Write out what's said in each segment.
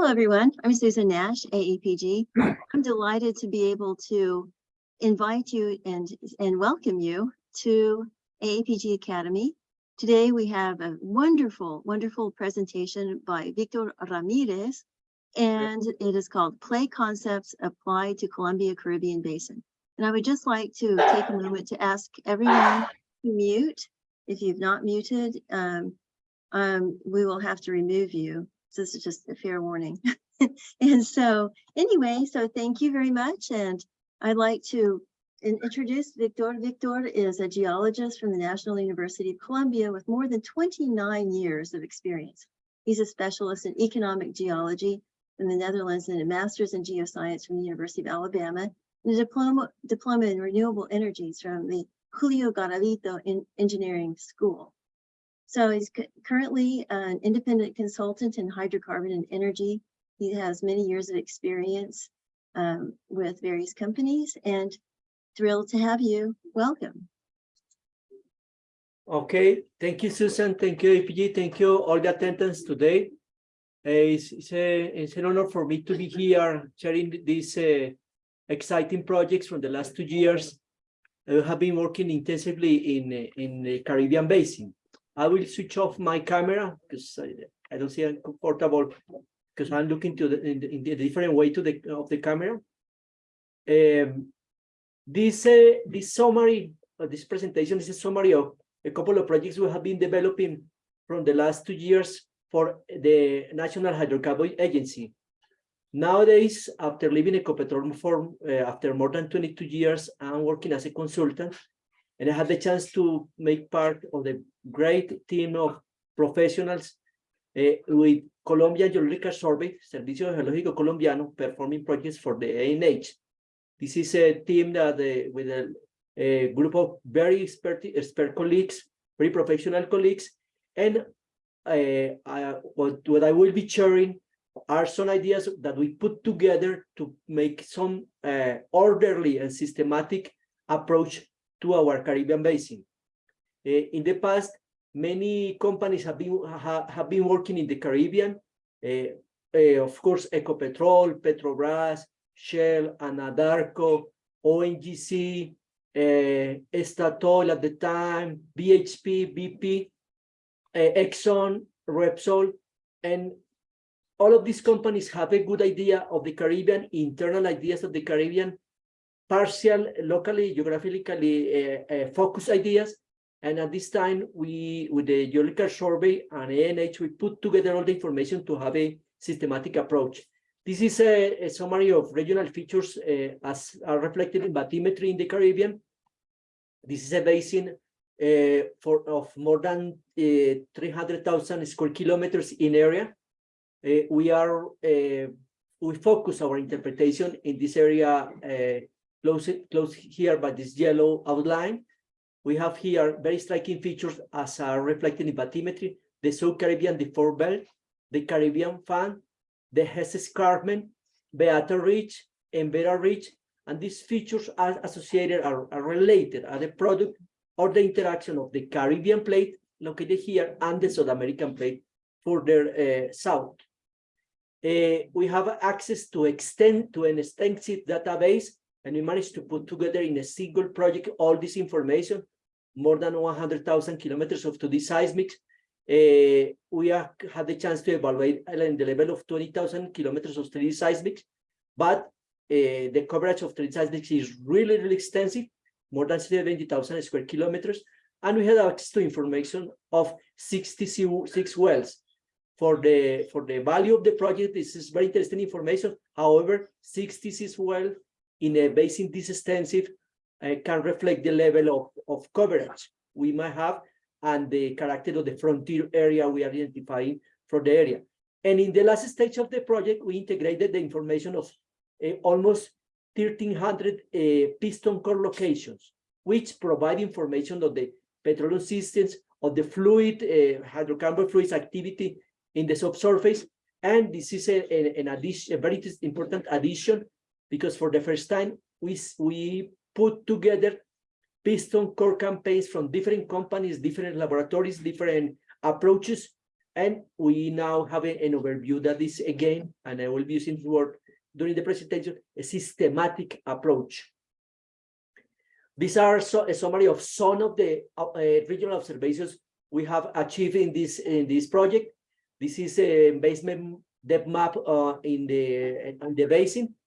Hello, everyone. I'm Susan Nash, AAPG. I'm delighted to be able to invite you and, and welcome you to AAPG Academy. Today, we have a wonderful, wonderful presentation by Victor Ramirez, and it is called Play Concepts Applied to Colombia Caribbean Basin. And I would just like to take a moment to ask everyone to mute. If you've not muted, um, um, we will have to remove you. This is just a fair warning. and so anyway, so thank you very much. And I'd like to introduce Victor. Victor is a geologist from the National University of Colombia with more than 29 years of experience. He's a specialist in economic geology from the Netherlands and a master's in geoscience from the University of Alabama and a diploma, diploma in renewable energies from the Julio Garavito in Engineering School. So he's currently an independent consultant in hydrocarbon and energy. He has many years of experience um, with various companies and thrilled to have you. Welcome. Okay, thank you, Susan. Thank you, APG. Thank you, all the attendance today. Uh, it's, it's, a, it's an honor for me to be here sharing these uh, exciting projects from the last two years. I have been working intensively in, uh, in the Caribbean Basin. I will switch off my camera because I, I don't see it comfortable because I'm looking to the in, the, in the different way to the of the camera. Um, this uh, this summary of this presentation is a summary of a couple of projects we have been developing from the last two years for the National Hydrocarbon Agency. Nowadays, after leaving Ecopetrol for uh, after more than 22 years, I'm working as a consultant, and I had the chance to make part of the great team of professionals uh, with Colombia Geological Survey, Servicio Geológico Colombiano, performing projects for the ANH. This is a team that uh, with a, a group of very expert, expert colleagues, very professional colleagues, and uh, I, what, what I will be sharing are some ideas that we put together to make some uh, orderly and systematic approach to our Caribbean basin. Uh, in the past, many companies have been ha, have been working in the Caribbean. Uh, uh, of course, Ecopetrol, Petrobras, Shell, Anadarko, ONGC, uh, Estatol at the time, BHP, BP, uh, Exxon, Repsol, and all of these companies have a good idea of the Caribbean, internal ideas of the Caribbean, partial, locally, geographically uh, uh, focused ideas. And at this time, we, with the geological survey and ANH, we put together all the information to have a systematic approach. This is a, a summary of regional features uh, as are reflected in bathymetry in the Caribbean. This is a basin uh, for of more than uh, 300,000 square kilometers in area. Uh, we are we focus our interpretation in this area close close here by this yellow outline. We have here very striking features as are reflected in bathymetry, the South Caribbean deformed belt, the Caribbean fan, the Hess Escarpment, Beata Ridge, and Vera Ridge, and these features are associated, are, are related, are the product or the interaction of the Caribbean plate located here and the South American plate further uh, south. Uh, we have access to extend to an extensive database, and we managed to put together in a single project all this information, more than 100,000 kilometers of 2D seismics. Uh, we have had the chance to evaluate in the level of 20,000 kilometers of 3D seismics, but uh, the coverage of 3D seismics is really, really extensive, more than 70,000 square kilometers, and we had access to information of 66 wells. For the, for the value of the project, this is very interesting information. However, 66 well in a basin this extensive uh, can reflect the level of, of coverage we might have and the character of the frontier area we are identifying for the area. And in the last stage of the project, we integrated the information of uh, almost 1,300 uh, piston core locations, which provide information of the petroleum systems, of the fluid, uh, hydrocarbon fluids activity in the subsurface. And this is a, a, an addition, a very important addition, because for the first time, we, we put together piston core campaigns from different companies, different laboratories, different approaches, And we now have an overview that is again, and I will be using the word during the presentation, a systematic approach. These are so, a summary of some of the uh, regional observations we have achieved in this in this project. This is a basement depth map uh, in the in the basin.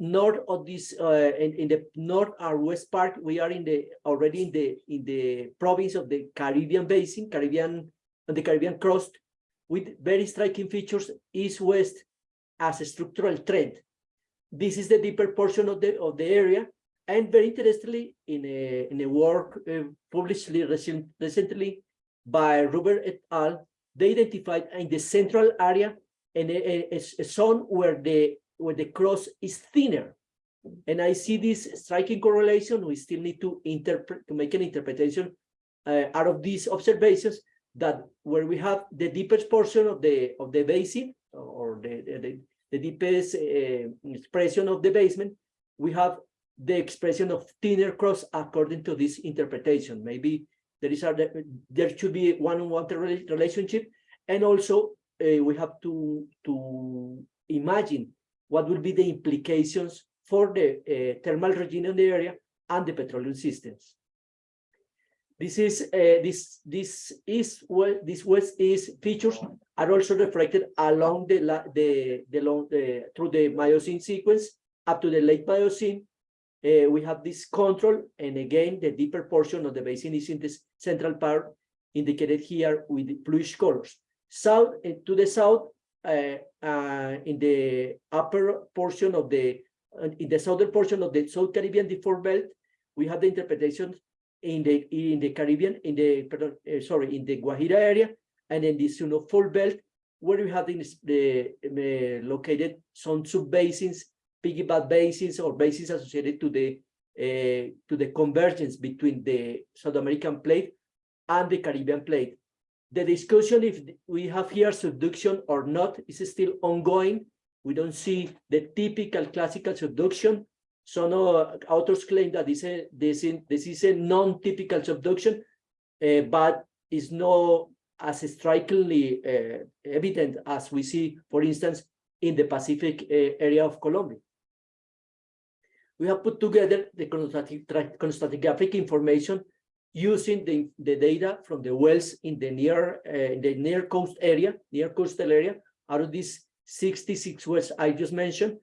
North of this, uh, in, in the north or west part, we are in the already in the in the province of the Caribbean basin, Caribbean on the Caribbean coast, with very striking features east-west as a structural trend. This is the deeper portion of the of the area, and very interestingly, in a in a work uh, published recent, recently by Robert et al., they identified in the central area and a, a, a zone where the where the cross is thinner. And I see this striking correlation. We still need to interpret to make an interpretation uh, out of these observations that where we have the deepest portion of the of the basin or the the, the deepest uh, expression of the basement, we have the expression of thinner cross according to this interpretation. Maybe there is a there should be one-on-one -one relationship, and also uh, we have to to imagine what will be the implications for the uh, thermal regime in the area and the petroleum systems. This is uh, this this is what this west is features are also reflected along the the the long the through the Miocene sequence up to the late Miocene. Uh, we have this control, and again, the deeper portion of the basin is in this central part, indicated here with bluish colors. South uh, to the south, in the upper portion of the uh, in the southern portion of the South Caribbean deformed belt, we have the interpretation in the in the Caribbean, in the pardon, uh, sorry, in the Guajira area, and in the fault belt, where we have the, the uh, located some sub-basins, piggyback basins or basins associated to the uh, to the convergence between the South American plate and the Caribbean plate. The discussion if we have here subduction or not is still ongoing. We don't see the typical classical subduction. Some uh, authors claim that this, this, is a non-typical subduction, uh, but is not as strikingly uh, evident as we see, for instance, in the Pacific uh, area of Colombia. We have put together the chronostratigraphic information using the, the data from the wells in the near uh, the near coast area, near coastal area, out of these 66 wells I just mentioned,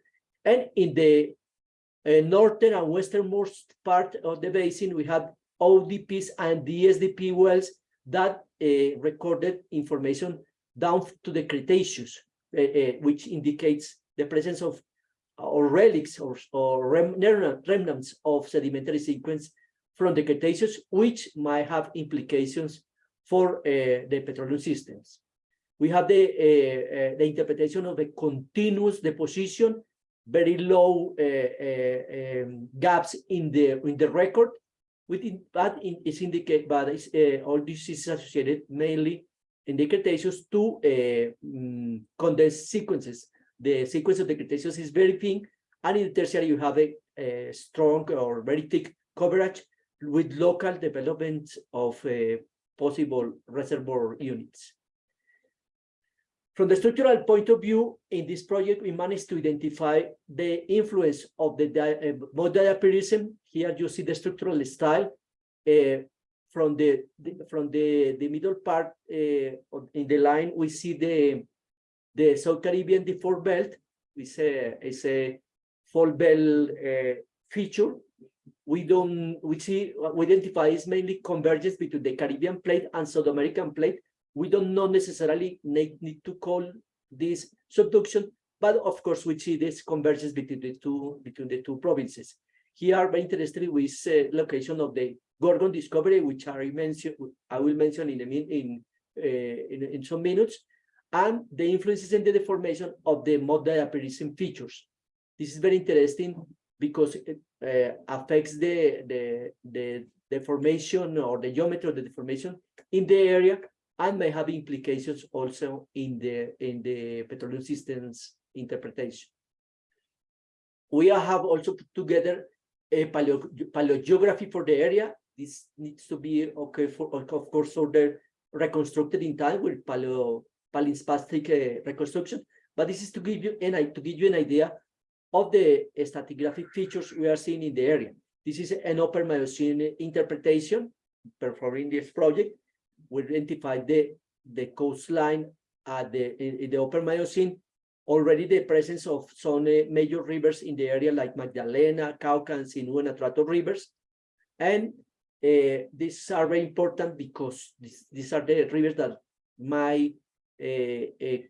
and in the uh, northern and westernmost part of the basin, we have ODPs and DSDP wells that uh, recorded information down to the Cretaceous, uh, uh, which indicates the presence of or relics or, or rem remnants of sedimentary sequence from the Cretaceous, which might have implications for uh, the petroleum systems. We have the, uh, uh, the interpretation of a continuous deposition, very low um, gaps in the in the record, within that in, is indicate, but is, all this is associated mainly in the Cretaceous to um, condensed sequences. The sequence of the Cretaceous is very thin, and in the tertiary you have a, a strong or very thick coverage with local development of uh, possible reservoir units. From the structural point of view, in this project, we managed to identify the influence of the uh, mode. Here you see the structural style uh, from the, the, from the the middle part uh, in the line. We see the the South Caribbean deformed belt. It's a it's a fault belt uh, feature we don't we see we identify is mainly convergence between the Caribbean plate and South American plate. We don't not necessarily need, to call this subduction, but of course we see this convergence between the two between the two provinces. Here, very interested with uh, location of the Gorgon discovery, which I I will mention in a min in, uh, in in some minutes, and the influences in the deformation of the mud diapirism features. This is very interesting because it uh, affects the, the, the deformation or the geometry of the deformation in the area and may have implications also in the, in the petroleum systems interpretation. We have also put together a paleo, paleogeography for the area. This needs to be okay for, of course, the reconstructed in time with paleo palinspastic uh, reconstruction. But this is to give you an to give you an idea of the stratigraphic features we are seeing in the area. This is an upper Miocene interpretation performing this project. We identified the the coastline at the in, the upper Miocene. Already the presence of some uh, major rivers in the area like Magdalena, Cauca, and Sinú and Atrato rivers. And uh, these are very important because these, these are the rivers that might uh, uh,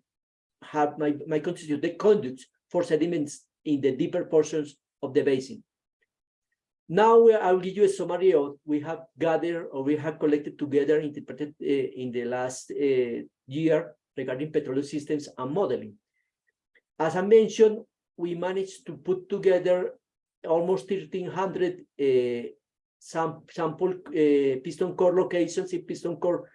have my my constitute the conduits for sediments in the deeper portions of the basin. Now I will give you a summary of what we have gathered or we have collected together interpreted uh, in the last uh, year regarding petroleum systems and modeling. As I mentioned, we managed to put together almost 1,300 uh, sam sample uh, piston core locations in piston core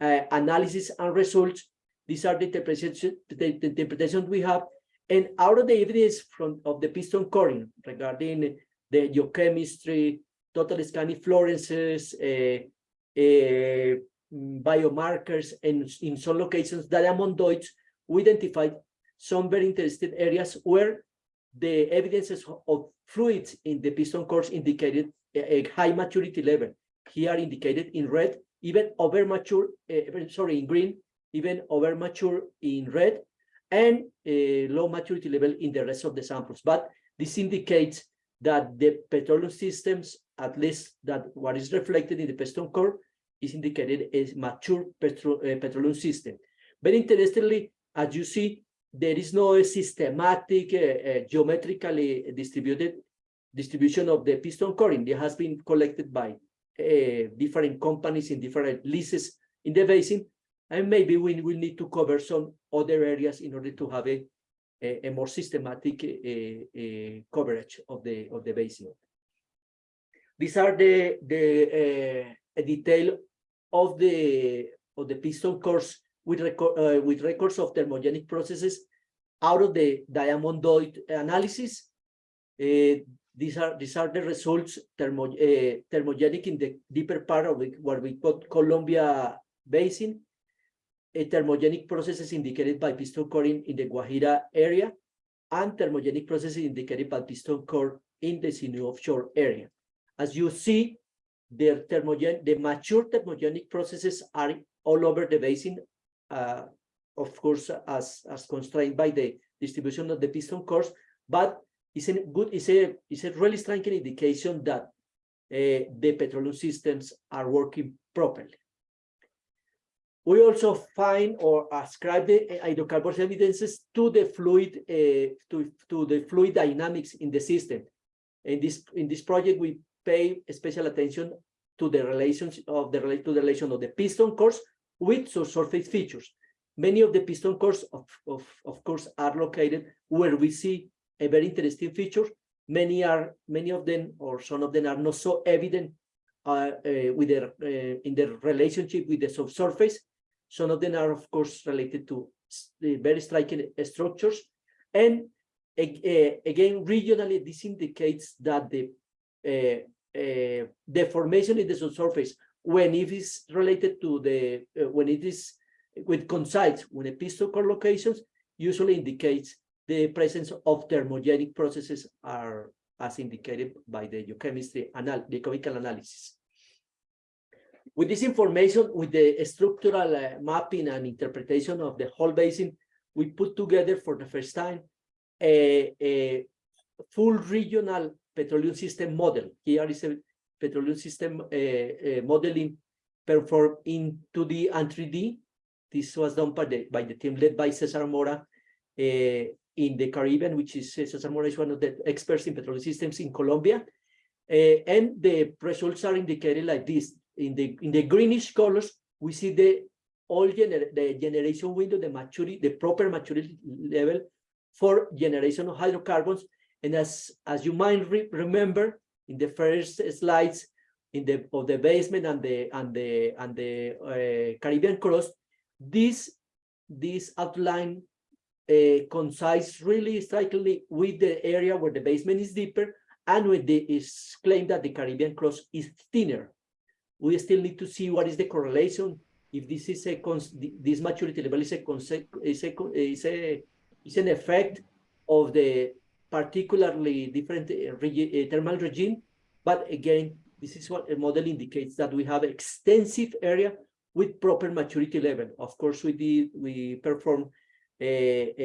uh, analysis and results. These are the interpretation, the, the interpretation we have. And out of the evidence from of the piston coring regarding the geochemistry, total scanning fluorescences, uh, uh, biomarkers, and in some locations, diamondoids, we identified some very interesting areas where the evidences of fluids in the piston cores indicated a, a high maturity level. Here indicated in red, even over mature, uh, sorry, in green, even over mature in red, and a low maturity level in the rest of the samples. But this indicates that the petroleum systems, at least that what is reflected in the piston core, is indicated as mature petro, uh, petroleum system. Very interestingly, as you see, there is no systematic, uh, geometrically distributed distribution of the piston coring. It has been collected by different companies in different leases in the basin, and maybe we will need to cover some other areas in order to have a, a, a more systematic uh, uh, coverage of the of the basin. These are the the uh, detail of the of the piston cores with record uh, with records of thermogenic processes out of the diamondoid analysis. Uh, these are these are the results thermo, uh, thermogenic in the deeper part of the, what we call Colombia Basin. A thermogenic processes indicated by piston coring in the Guajira area, and thermogenic processes indicated by piston core in the Sinú offshore area. As you see, the thermogen the mature thermogenic processes are all over the basin uh, of course, as, as constrained by the distribution of the piston cores, but it's a good, it's a, it's a really striking indication that uh, the petroleum systems are working properly. We also find or ascribe the hydrocarbons evidences to the fluid, uh, to, to the fluid dynamics in the system. In this, in this project, we pay special attention to the relations of the, to the relation of the piston cores with subsurface features. Many of the piston cores, of, of, of course, are located where we see a very interesting feature. Many are, many of them, or some of them are not so evident uh, uh, with their, uh, in their relationship with the subsurface. Some of them are, of course, related to the very striking structures. And again, regionally, this indicates that the uh, deformation in the subsurface when it is related to the uh, when it is with coincides piston core locations usually indicates the presence of thermogenic processes are as indicated by the geochemistry anal the chemical analysis with this information with the structural uh, mapping and interpretation of the whole basin we put together for the first time a, a full regional petroleum system model here is a petroleum system uh, uh, modeling performed in 2D and 3D. This was done by the, by the team led by Cesar Mora uh, in the Caribbean, which is Cesar Mora is one of the experts in petroleum systems in Colombia. and the results are indicated like this. In the in the greenish colors, we see the all gener the generation window, the maturity, the proper maturity level for generation of hydrocarbons. And as as you might re remember, in the first slides in the of the basement and the and the and the uh, Caribbean cross, this this outline uh, coincides really strikingly with the area where the basement is deeper and with the is claimed that the Caribbean cross is thinner. We still need to see what is the correlation if this is a this maturity level is a is a is a is an effect of the particularly different uh, regi- uh, thermal regime. But again, this is what a model indicates that we have extensive area with proper maturity level. Of course, we did we perform a,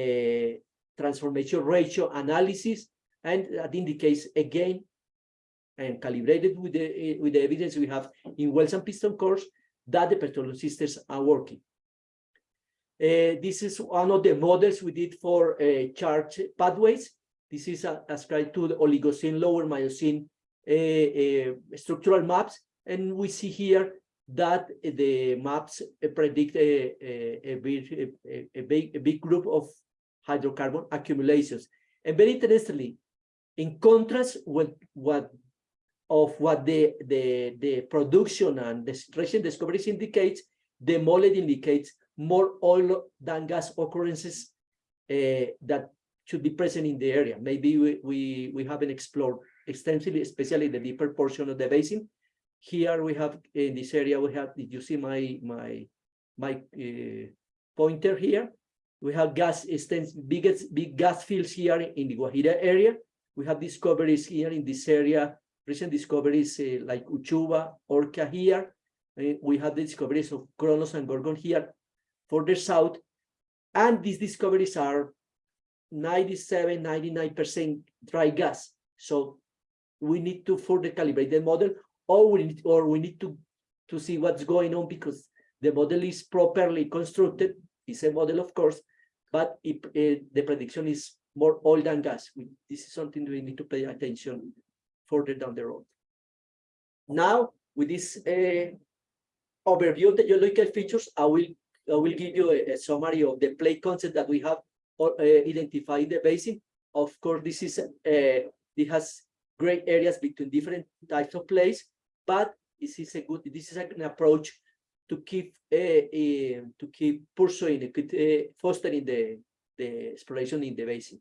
a transformation ratio analysis, and that indicates again and calibrated with the eh, with the evidence we have in wells and piston cores that the petroleum systems are working. Uh, this is one of the models we did for uh, charge pathways. This is uh, ascribed to the Oligocene, lower Miocene structural maps, and we see here that the maps predict a, a, a, big, a big, a big group of hydrocarbon accumulations. And very interestingly, in contrast with what of what the, the, the production and the recent discoveries indicates, the model indicates more oil than gas occurrences uh, that should be present in the area. Maybe we, we, we haven't explored extensively, especially the deeper portion of the basin. Here we have, in this area, we have, did you see my, my, my uh, pointer here? We have gas extens biggest, big gas fields here in the Guajira area. We have discoveries here in this area recent discoveries uh, like Uchuva, Orca here. Uh, we have the discoveries of Kronos and Gorgon here further south. And these discoveries are 97, 99% dry gas. So we need to further calibrate the model or we need, or we need to, to see what's going on because the model is properly constructed. It's a model, of course, but it, uh, the prediction is more oil than gas. We, this is something we need to pay attention further down the road. Now, with this uh, overview of the geological features, I will I will give you a, a summary of the plate concept that we have uh, identified in the basin. Of course, this is uh, it has great areas between different types of plays, but this is a good this is an approach to keep uh, to keep pursuing uh, fostering the the exploration in the basin.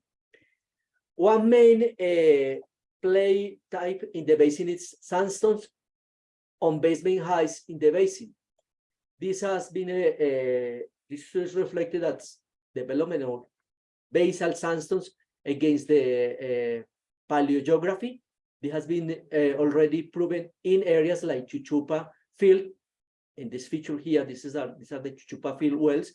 One main uh, play type in the basin is sandstones on basement heights in the basin. This has been a, a this is reflected as development of basal sandstones against the uh, paleogeography. This has been uh, already proven in areas like Chuchupa field. In this feature here, this is our, these are the Chuchupa field wells.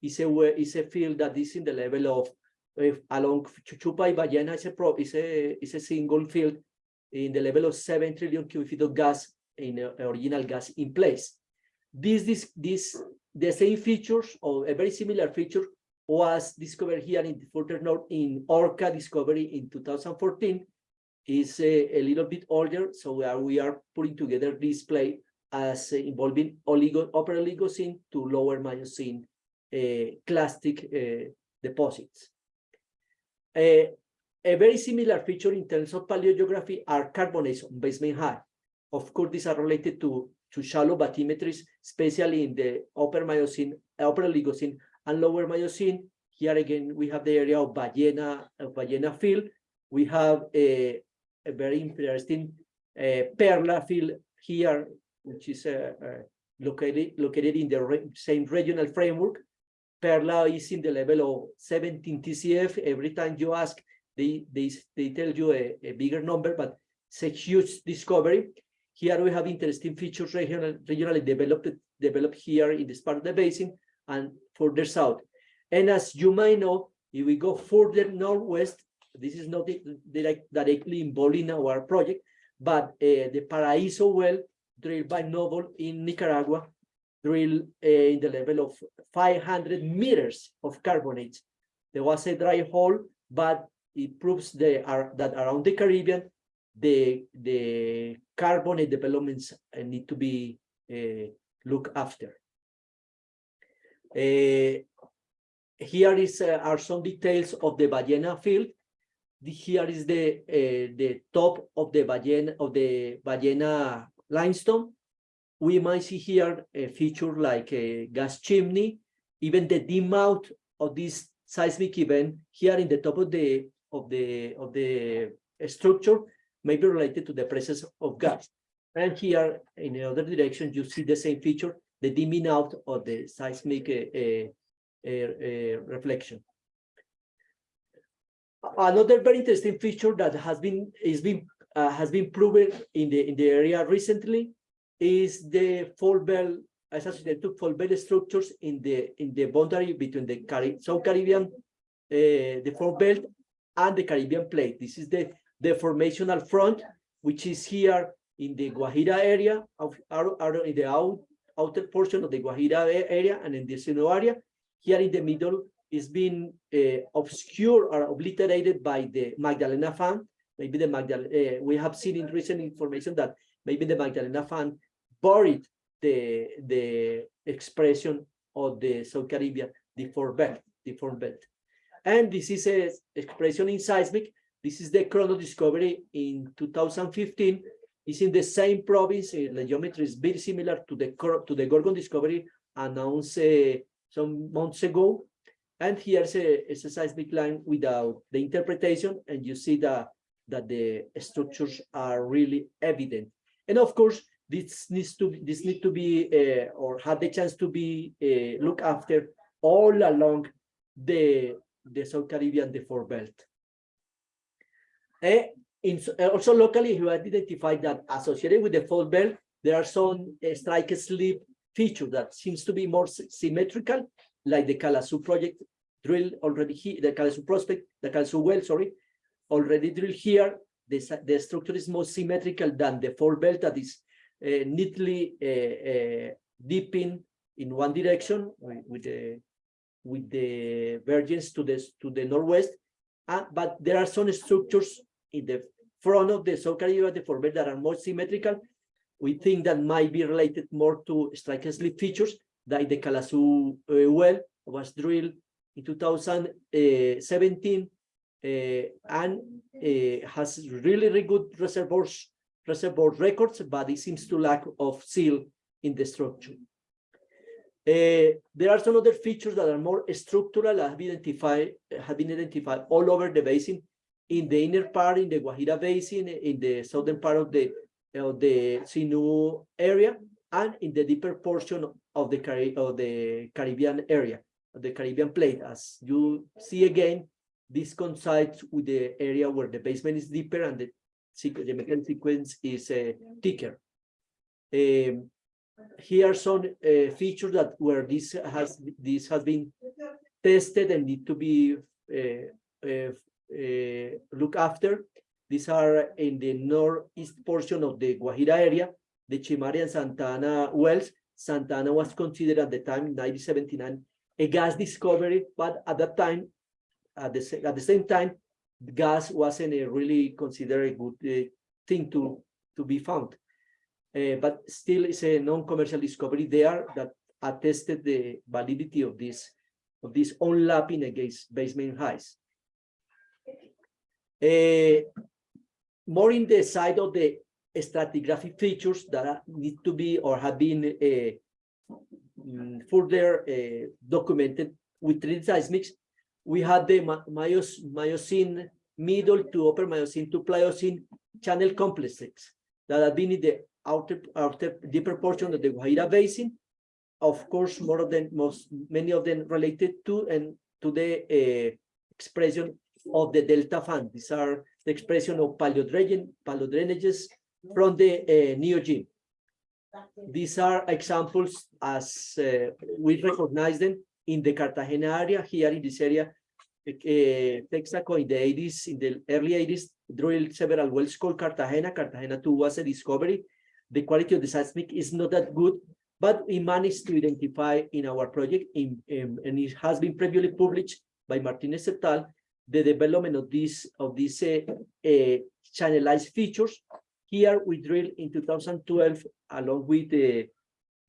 It's a is a field that is in the level of uh, along Chuchupa y Ballena is a, pro, is, a, is a single field in the level of 7 trillion cubic feet of gas in uh, original gas in place. This, this, this, the same features or a very similar feature was discovered here in the further north in Orca discovery in 2014 is a, a little bit older. So we are, we are putting together this play as uh, involving oligo, upper Oligocene to lower Miocene uh, clastic uh, deposits. A, a very similar feature in terms of paleogeography are carbonates on basement high. Of course, these are related to, to shallow bathymetries, especially in the upper Miocene, upper Oligocene and lower Miocene. Here again, we have the area of Ballena, of Ballena field. We have a, a very interesting uh, Perla field here, which is uh, uh, located, located in the re same regional framework. Perla is in the level of 17 TCF. Every time you ask, they, they, they tell you a, a bigger number, but it's a huge discovery. Here we have interesting features regional, regionally developed, developed here in this part of the basin and further south. And as you might know, if we go further northwest, this is not direct, directly involved in our project, but uh, the Paraíso well drilled by Noble in Nicaragua, drilled uh, in the level of 500 meters of carbonate. There was a dry hole, but it proves the, are, that around the Caribbean, the, the carbonate developments uh, need to be uh, looked after. Uh, here is uh, are some details of the Ballena field. The, here is the the top of the Ballena of the Ballena limestone. We might see here a feature like a gas chimney, even the dim out of this seismic event here in the top of the of the of the structure may be related to the presence of gas. And here in the other direction, you see the same feature the dimming out of the seismic uh, uh, uh, uh, reflection. Another very interesting feature that has been is been uh, has been proven in the in the area recently is the fault belt associated to fault belt structures in the in the boundary between the South Caribbean uh, the fault belt and the Caribbean plate. This is the the formational front, which is here in the Guajira area of in the out, outer portion of the Guajira area and in the Sinú area. Here in the middle is being uh, obscured or obliterated by the Magdalena Fan. Maybe the Magdalena, uh, we have seen in recent information that maybe the Magdalena Fan buried the, the expression of the South Caribbean, the four belt. And this is a expression in seismic. This is the chrono discovery in 2015. It's in the same province. uh, The geometry is very similar to the to the Gorgon discovery announced uh, some months ago. And here's a, a seismic line without the interpretation, and you see that that the structures are really evident. And of course, this needs to be- this need to be uh, or had the chance to be uh, looked after all along the the South Caribbean, the four belt. Eh, in, uh, also locally, we identified that associated with the fault belt, there are some uh, strike slip feature that seems to be more symmetrical, like the Kalasu project drill already here, the Kalasu prospect, the Kalasu well, sorry, already drilled here. The, the structure is more symmetrical than the fault belt that is uh, neatly uh, uh, dipping in one direction with, the with the vergence to the to the northwest. Uh, but there are some structures in the front of the South Caribbean belt that are more symmetrical. We think that might be related more to strike slip features, like the Kalasu uh, well was drilled in 2017 uh, and uh, has really, really good reservoirs, reservoir records, but it seems to lack of seal in the structure. Uh, there are some other features that are more structural that have been identified, have been identified all over the basin, in the inner part, in the Guajira Basin, in the southern part of the of the Sinu area, and in the deeper portion of the of the Caribbean area, the Caribbean plate. As you see again, this coincides with the area where the basement is deeper and the the mechanical sequence is thicker. Um, here are some uh, features that where this has this has been tested and need to be uh, uh, uh, look after. These are in the northeast portion of the Guajira area, the Chimari and Santa Ana wells. Santa Ana was considered at the time, 1979, a gas discovery, but at that time, at the, at the same time, gas wasn't a really considered a good uh, thing to, to be found. Uh, but still it's a non-commercial discovery there that attested the validity of this of this overlapping against basement heights. Uh, more in the side of the stratigraphic features that need to be or have been uh, mm, further uh, documented with 3D seismics, we had the Mios, Miocene middle to upper Miocene to Pliocene channel complexes that have been in the outer, outer deeper portion of the Guajira Basin. Of course, more of them, most, many of them related to and to the uh, expression of the delta fan. These are the expression of paleodrain, paleodrainages from the uh, Neogene. These are examples as uh, we recognize them in the Cartagena area, here in this area. Uh, Texaco in the 80s, in the early 80s, drilled several wells called Cartagena. Cartagena 2 was a discovery. The quality of the seismic is not that good, but we managed to identify in our project, in, um, and it has been previously published by Martinez et al., the development of this of these uh, uh, channelized features. Here we drilled in 2012 along with the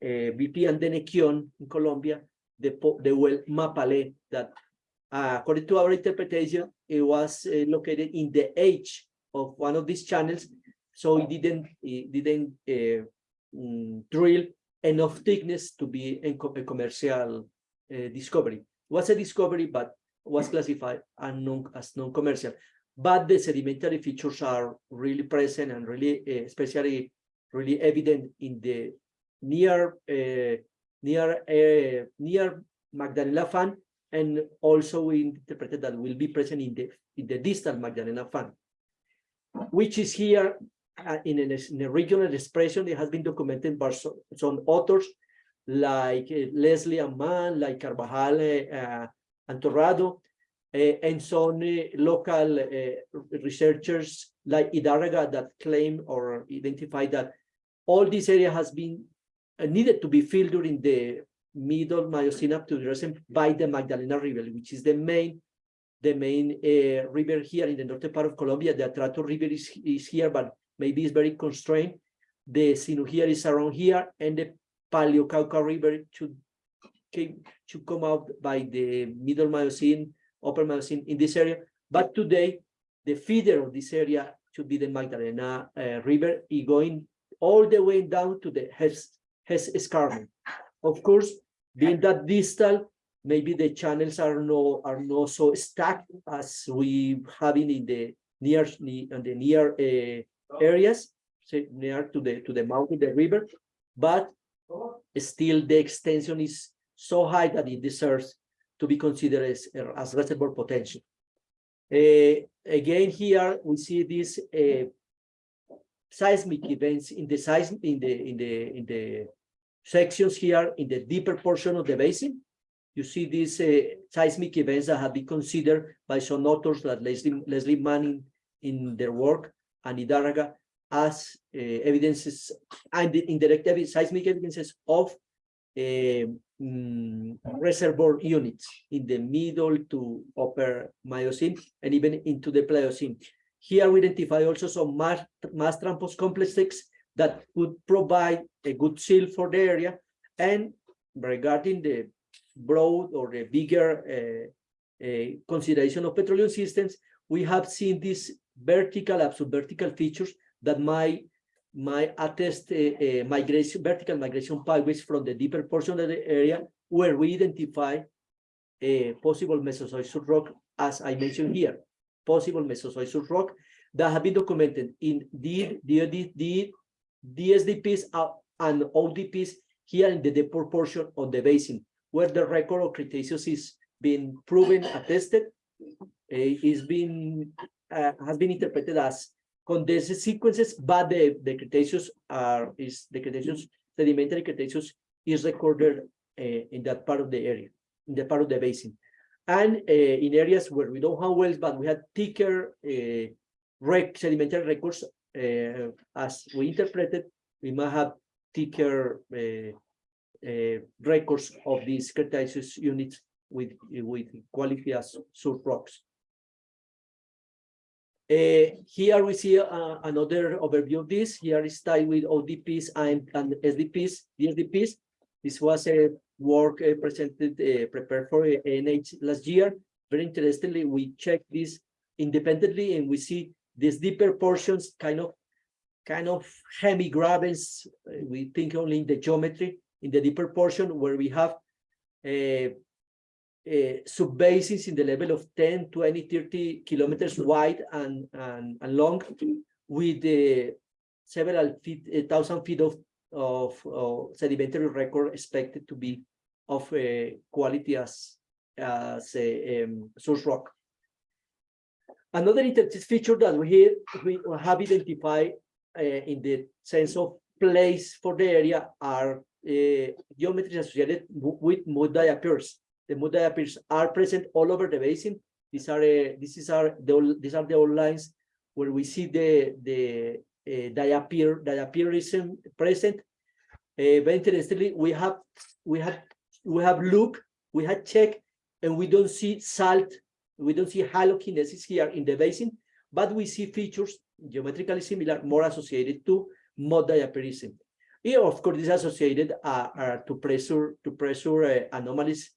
uh, BP and Denequion in Colombia, the the well Mapale that uh, according to our interpretation, it was uh, located in the edge of one of these channels, so it didn't it didn't uh, mm, drill enough thickness to be a, commercial uh, discovery. It was a discovery, but was classified as non-commercial. But the sedimentary features are really present and really, uh, especially really evident in the near uh, near uh, near Magdalena Fan, and also we interpreted that will be present in the in the distal Magdalena Fan, which is here uh, in, a, in a regional expression. It has been documented by some, authors like uh, Leslie Amman, like Carvajal uh, and Torrado, and some local researchers like Idarraga that claim or identify that all this area has been needed to be filled during the middle Miocene up to the recent by the Magdalena River, which is the main the main uh, river here in the northern part of Colombia. The Atrato River is, is here, but maybe it's very constrained. The Sinu here is around here, and the Paleo Cauca River should came to come out by the middle Miocene, upper Miocene in this area. But today, the feeder of this area should be the Magdalena uh, River, going all the way down to the Hess Escarpment. Of course, being that distal, maybe the channels are no are not so stacked as we having in the near in the near uh, areas, say near to the to the mouth of the river, but still the extension is so high that it deserves to be considered as, as reservoir potential. Uh, again, here we see these uh, seismic events in the seism in the in the in the sections here in the deeper portion of the basin. You see these uh, seismic events that have been considered by some authors like Leslie, Leslie Manning in their work and Idarraga as uh, evidences and indirect seismic evidences of uh, mm, reservoir units in the middle to upper Miocene and even into the Pliocene. Here we identify also some mass, mass transport complexes that could provide a good seal for the area. And regarding the broad or the bigger uh, uh, consideration of petroleum systems, we have seen these vertical, absolute vertical features that might might attest a, migration, vertical migration pathways from the deeper portion of the area where we identify a possible Mesozoic rock, as I mentioned here, possible Mesozoic rock that have been documented in the, the, the, DSDPs and ODPs here in the deeper portion of the basin, where the record of Cretaceous is being proven, attested, uh, is being, uh, has been interpreted as condensed sequences, but the, the Cretaceous are, is, the Cretaceous, sedimentary Cretaceous is recorded uh, in that part of the area, in the part of the basin. And uh, in areas where we don't have wells, but we have thicker uh, rec sedimentary records, uh, as we interpreted, we might have thicker uh, uh, records of these Cretaceous units with, with quality as source rocks. Uh, here we see uh, another overview of this. Here is tied with ODPs and, and SDPs, DSDPs. This was a work uh, presented, prepared for ANH last year. Very interestingly, we checked this independently and we see these deeper portions kind of kind of hemi-grabens. Uh, we think only in the geometry in the deeper portion where we have uh, uh, in the level of 10, 20, 30 kilometers wide and, and, and long with uh, several feet, a thousand feet of, of, of sedimentary record expected to be of uh, quality as, as a um, source rock. Another interesting feature that we, we have identified uh, in the sense of place for the area are uh, geometries associated with mud diapirs. The mud diapirs are present all over the basin. These are uh, this is the, these are the old lines where we see the the uh, diapir diapirism present. Uh, very interestingly, we have we have we have looked, we had checked, and we don't see salt, we don't see halokinesis here in the basin, but we see features geometrically similar, more associated to mud diapirism. Here, of course, is associated uh, uh, to pressure to pressure uh, anomalies,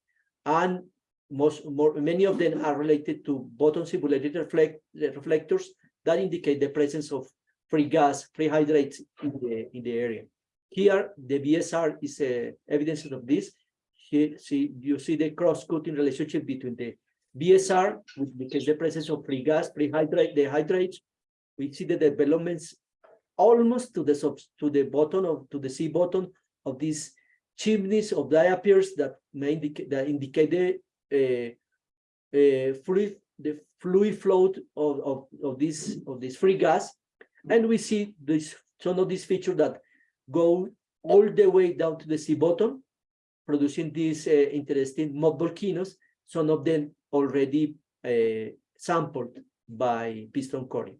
and most more many of them are related to bottom simulated reflect reflectors that indicate the presence of free gas, free hydrates in the in the area. Here, the BSR is uh, evidence of this. Here, see, you see the cross-cutting relationship between the BSR, which the presence of free gas, free hydrate, the hydrates. We see the developments almost to the to the bottom of to the sea bottom of these chimneys of diapirs that may indicate that indicate the uh, uh, fluid the fluid flow of, of, of this of this free gas. And we see this some of these features that go all the way down to the sea bottom, producing these uh, interesting mud volcanoes, some of them already uh, sampled by piston coring.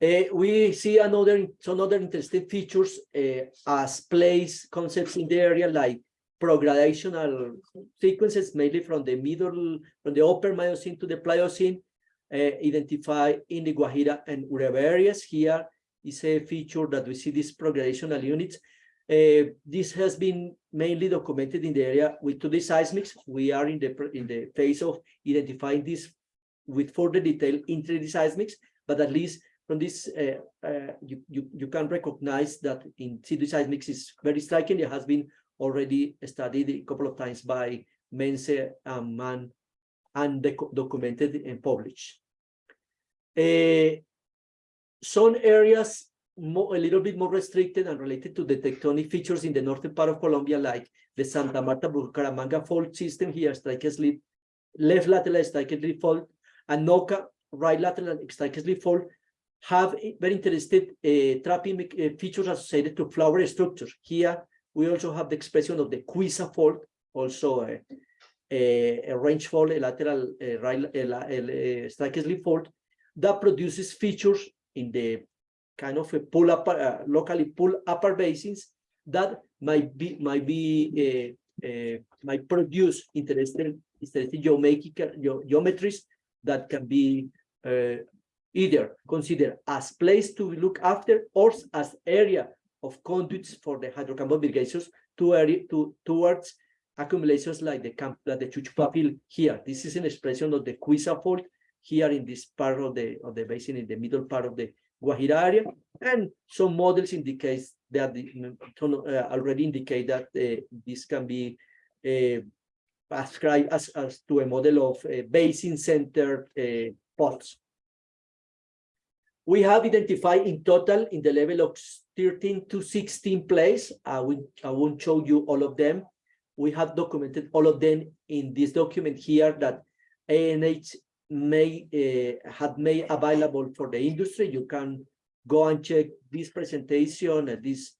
Uh, we see another some other interesting features uh, as place concepts in the area like progradational sequences mainly from the middle from the upper Miocene to the Pliocene uh, identified in the Guajira and Urabá areas. Here is a feature that we see these progradational units. Uh, this has been mainly documented in the area with 2D seismics. We are in the in the phase of identifying this with further detail in 3D seismics, but at least from this, uh, uh, you, you, you can recognize that in 3D seismics is very striking. It has been already studied a couple of times by Mense and Mann and documented and published. Uh, some areas more, a little bit more restricted and related to the tectonic features in the northern part of Colombia, like the Santa Marta Bucaramanga fault system here, strike slip, left lateral strike slip fault, and Noca right lateral strike slip fault have very interested uh, trapping uh, features associated to flower structures. Here, we also have the expression of the Cuiza fault, also a, a, a range fault, a lateral uh, right, a, a slip fault, that produces features in the kind of a pull up, uh, locally pull upper basins that might be might be uh, uh, might produce interesting interesting geometries that can be uh, either considered as place to look after or as area of conduits for the hydrocarbon irrigations to to towards accumulations like the camp like the Chuchupa field here. This is an expression of the Cuiza fault here in this part of the of the basin in the middle part of the Guajira area, and some models indicate that the, uh, already indicate that uh, this can be uh, ascribed as, as to a model of uh, basin-centered uh, pots. We have identified in total in the level of 13 to 16 plays. I, will, I won't show you all of them. We have documented all of them in this document here that ANH may uh, have made available for the industry. You can go and check this presentation and this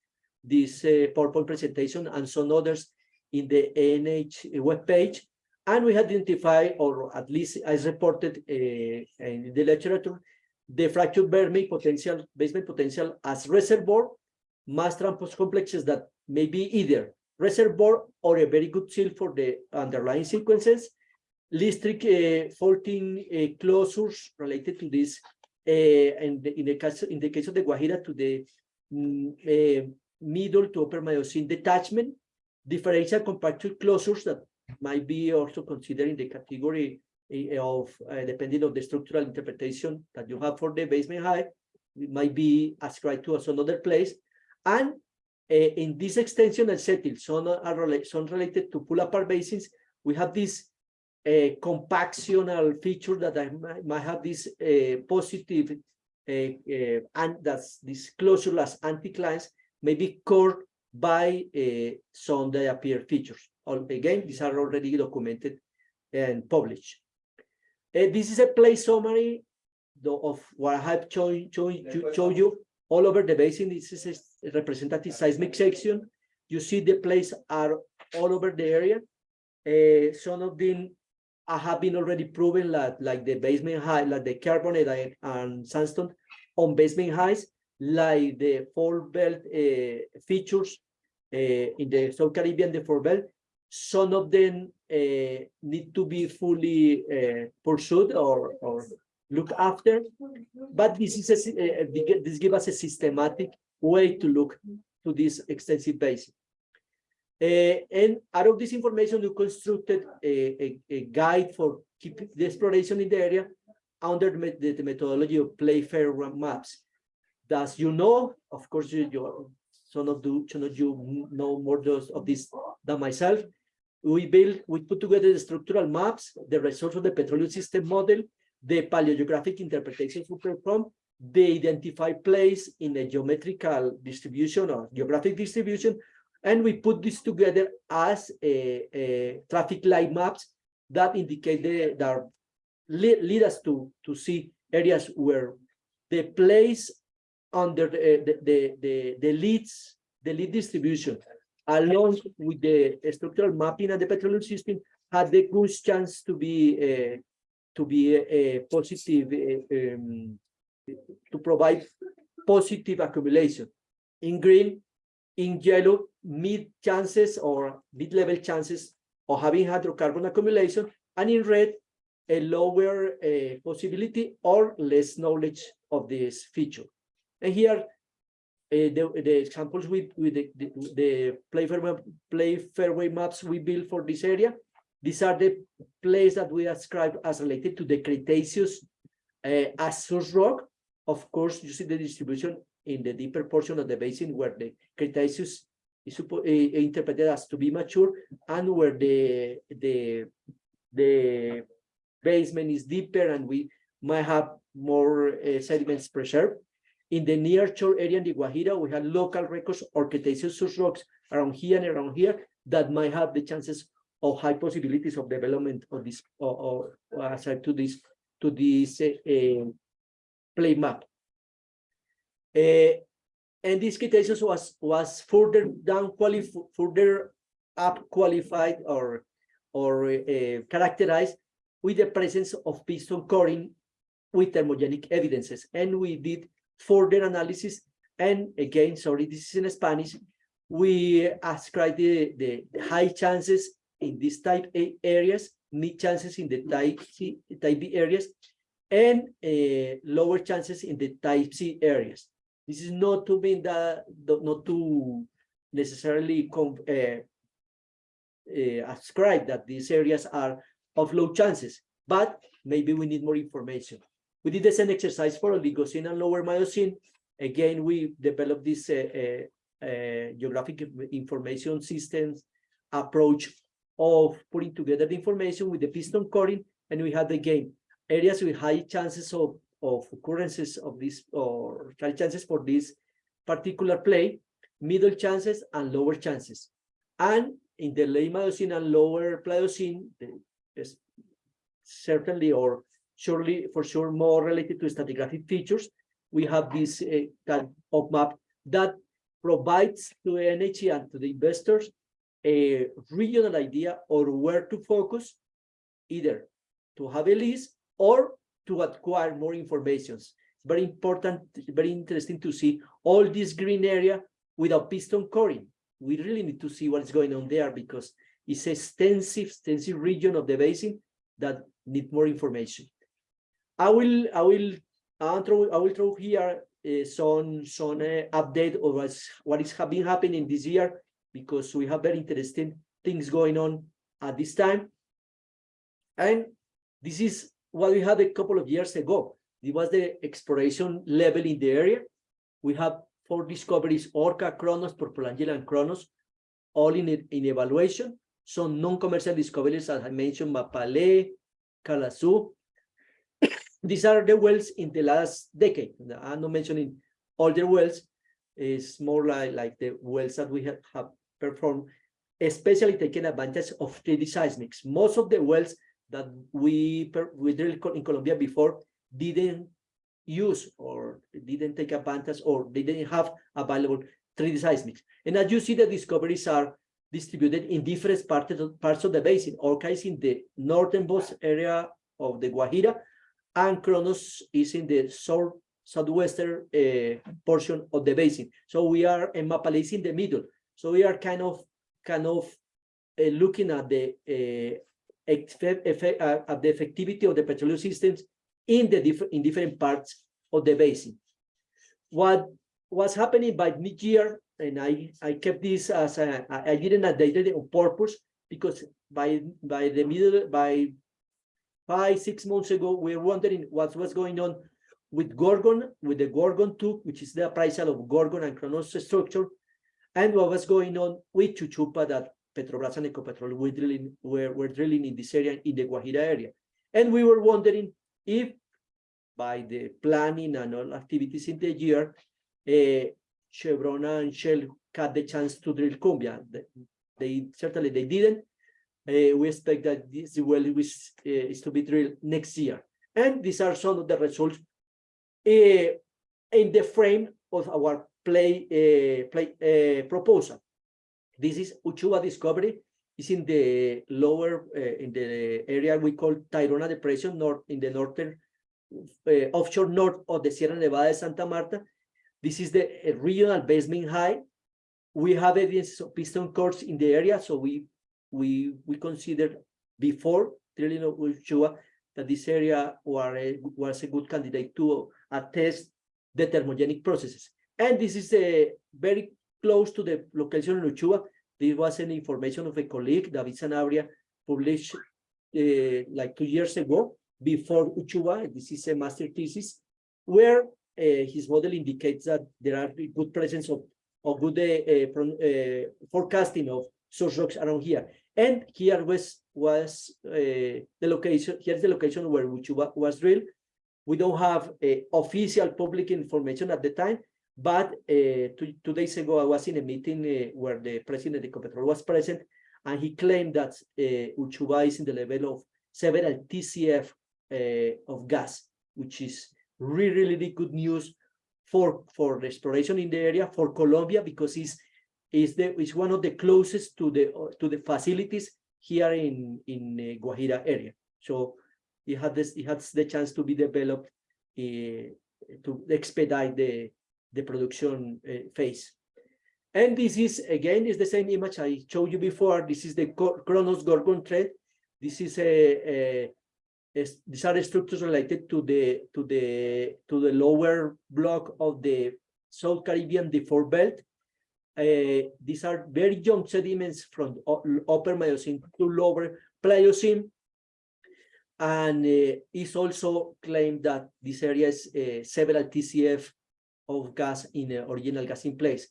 this uh, PowerPoint presentation and some others in the ANH webpage. And we identify, or at least as reported in the literature, the fractured Vermeer potential, basement potential as reservoir, mass transport complexes that may be either reservoir or a very good seal for the underlying sequences, Listric uh, faulting uh, closures related to this, and in the case in the case of the Guajira to the um, middle to upper Miocene detachment, differential compacted closures that might be also considered in the category of uh, depending on the structural interpretation that you have for the basement height, it might be ascribed to us another place. And uh, in this extension and settle, some are rela some related to pull apart basins. We have this uh, compactional feature that I might, might have this uh, positive uh, and that's this closureless anticlines may be cored by some appear features. All, again, these are already documented and published. Uh, this is a place summary of what I have shown, shown, show you all over the basin. This is a representative seismic section. You see the places are all over the area. Uh, some of them have been already proven that like the basement high, like the carbonate and sandstone on basement heights, like the fault belt uh, features uh, in the South Caribbean, the fault belt, some of them uh, need to be fully pursued or, or looked after. But this is a, this gives us a systematic way to look to this extensive basin. Uh, and out of this information, we constructed a, a, a guide for keep the exploration in the area under the, the methodology of Playfair maps. As you know, of course, you, you some of you, some of you know more of this than myself we built, we put together the structural maps, the results of the petroleum system model, the paleogeographic interpretations we perform, they identify plays in a geometrical distribution or geographic distribution, And we put this together as a, a traffic light maps that indicate the, that lead, lead us to, to see areas where the plays under the, the, the, the, the leads, the lead distribution, along with the structural mapping and the petroleum system, had the good chance to be uh, to be a, a positive uh, um, to provide positive accumulation. In green, in yellow, mid chances or mid-level chances of having hydrocarbon accumulation, and in red, a lower uh, possibility or less knowledge of this feature. And here, uh, the, the examples with, with the, the, the play, fairway, play fairway maps we built for this area, these are the places that we ascribe as related to the Cretaceous uh, as source rock. Of course, you see the distribution in the deeper portion of the basin where the Cretaceous is uh, interpreted as to be mature and where the, the, the basement is deeper and we might have more uh, sediments preserved. In the near shore area in the Guajira, we have local records or Cretaceous rocks around here and around here that might have the chances of high possibilities of development of this or, or aside to this to this uh, play map. Uh, and this Cretaceous was was further down qualified, further up qualified or or uh, characterized with the presence of piston coring with thermogenic evidences. And we did further analysis. And again, sorry, this is in Spanish. We ascribed the, the, the high chances in these type A areas, mid chances in the type C, type B areas, and uh, lower chances in the type C areas. This is not to mean that, not to necessarily uh, uh, ascribe that these areas are of low chances, but maybe we need more information. We did the same exercise for Oligocene and lower Miocene. Again, we developed this uh, geographic information systems approach of putting together the information with the piston coring, and we had again areas with high chances of, of occurrences of this or chances for this particular play, middle chances and lower chances. And in the late Miocene and lower Pliocene, certainly or surely for sure more related to stratigraphic features, we have this uh, kind of map that provides to NHE and to the investors a regional idea or where to focus, either to have a list or to acquire more information. It's very important, very interesting to see all this green area without piston coring. We really need to see what's going on there because it's a extensive, extensive region of the basin that need more information. I will, I will, I'll throw, I will throw here uh, some, some uh, update of what's, what is been happening this year because we have very interesting things going on at this time. And this is what we had a couple of years ago. It was the exploration level in the area. We have four discoveries, Orca, Kronos, Purple Angel, and Kronos, all in, in evaluation. Some non-commercial discoveries, as I mentioned, Mapale, Calasú. These are the wells in the last decade. I'm not mentioning older wells. It's more like, like the wells that we have, have performed, especially taking advantage of 3D seismics. Most of the wells that we, we drilled in Colombia before didn't use or didn't take advantage or didn't have available 3D seismics. And as you see, the discoveries are distributed in different parts of, parts of the basin. Orca is in the northernmost area of the Guajira, and Kronos is in the south southwestern uh, portion of the basin. So we are in Mapale in the middle. So we are kind of kind of uh, looking at the uh, effect, uh, the effectivity of the petroleum systems in the different in different parts of the basin. What was happening by mid-year, and I I kept this as a, I didn't update it on purpose because by by the middle by five six months ago we were wondering what was going on with Gorgon with the Gorgon 2, which is the appraisal of Gorgon and Kronos structure, and what was going on with Chuchupa that Petrobras and Ecopetrol were drilling, were, were drilling in this area, in the Guajira area. And we were wondering if by the planning and all activities in the year, uh, Chevron and Shell had the chance to drill cumbia. They, they certainly they didn't. Uh, we expect that this well is, uh, is to be drilled next year. And these are some of the results uh, in the frame of our play, uh, play uh, proposal. This is Uchuva discovery. It's in the lower, uh, in the area we call Tayrona Depression, north in the northern, uh, offshore north of the Sierra Nevada de Santa Marta. This is the uh, regional basement high. We have evidence of piston cores in the area, so we we we considered before drilling of Uchuva that this area a, was a good candidate to attest the thermogenic processes. And this is a very close to the location in Uchuva. This was an information of a colleague, David Sanabria, published uh, like two years ago before Uchuva. This is a master thesis where uh, his model indicates that there are good presence of, of good uh, forecasting of source rocks around here. And here was was the location. Here's the location where Uchuva was drilled. We don't have official public information at the time, but uh, two, two days ago I was in a meeting uh, where the president of Ecopetrol was present, and he claimed that uh, Uchuva is in the level of several TCF of gas, which is really, really good news for for the exploration in the area for Colombia because it's is the is one of the closest to the to the facilities here in in Guajira area. So it had this it has the chance to be developed to expedite the the production uh, phase. And this is again is the same image I showed you before. This is the Kronos Gorgon thread. This is a, a, these are structures related to the to the to the lower block of the South Caribbean deformed belt. Uh, these are very young sediments from upper Miocene to lower Pliocene. And uh, it's also claimed that this area is uh, several TCF of gas in uh, original gas in place.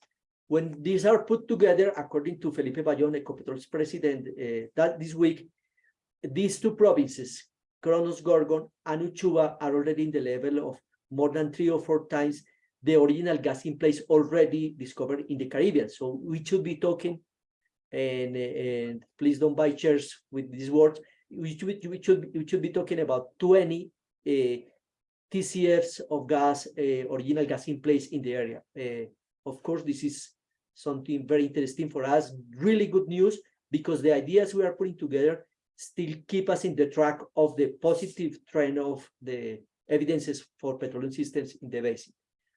When these are put together, according to Felipe Bayón, Ecopetrol's president, uh, that this week, these two provinces, Kronos Gorgon and Uchuva, are already in the level of more than three or four times the original gas in place already discovered in the Caribbean. So we should be talking, and, and please don't buy chairs with these words. We should, we should, we should be talking about 20 uh, TCFs of gas, uh, original gas in place in the area. Uh, of course, this is something very interesting for us, really good news, because the ideas we are putting together still keep us in the track of the positive trend of the evidences for petroleum systems in the basin.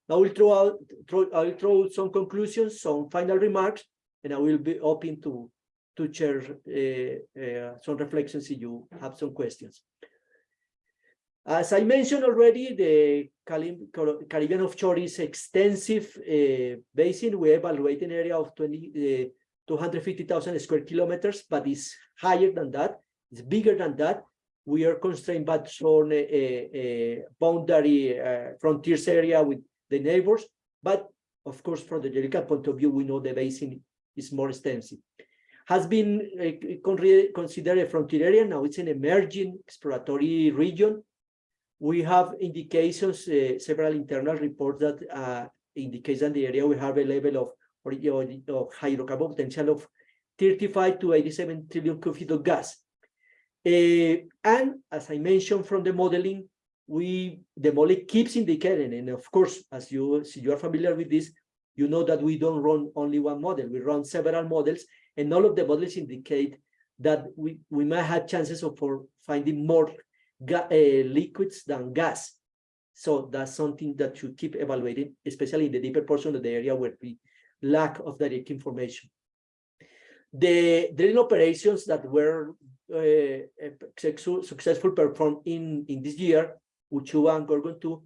Now I will throw out, throw, I will throw some conclusions, some final remarks, and I will be open to to share uh, uh, some reflections if you have some questions. As I mentioned already, the Caribbean offshore is extensive uh, basin. We evaluate an area of 20, uh, 250,000 square kilometers, but it's higher than that. It's bigger than that. We are constrained by some uh, uh, boundary frontiers area with the neighbors. But of course, from the geological point of view, we know the basin is more extensive. Has been considered a frontier area. Now it's an emerging exploratory region. We have indications, uh, several internal reports that uh, indicates that the area we have a level of, or, of hydrocarbon potential of 35 to 87 trillion cubic feet of gas. Uh, and as I mentioned from the modeling, we the model keeps indicating, and of course, as you as you are familiar with this, you know that we don't run only one model. We run several models, and all of the models indicate that we we might have chances of for finding more uh, liquids than gas. So that's something that you keep evaluating, especially in the deeper portion of the area where we lack of direct information. The drilling operations that were uh, successful performed in, in this year, Uchuva and Gorgon 2,